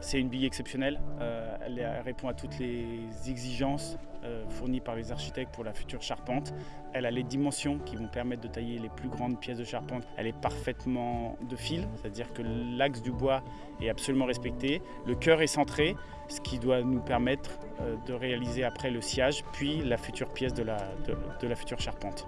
C'est une bille exceptionnelle. Euh, elle répond à toutes les exigences euh, fournies par les architectes pour la future charpente. Elle a les dimensions qui vont permettre de tailler les plus grandes pièces de charpente. Elle est parfaitement de fil, c'est-à-dire que l'axe du bois est absolument respecté. Le cœur est centré, ce qui doit nous permettre euh, de réaliser après le sillage, puis la future pièce de la, de, de la future charpente.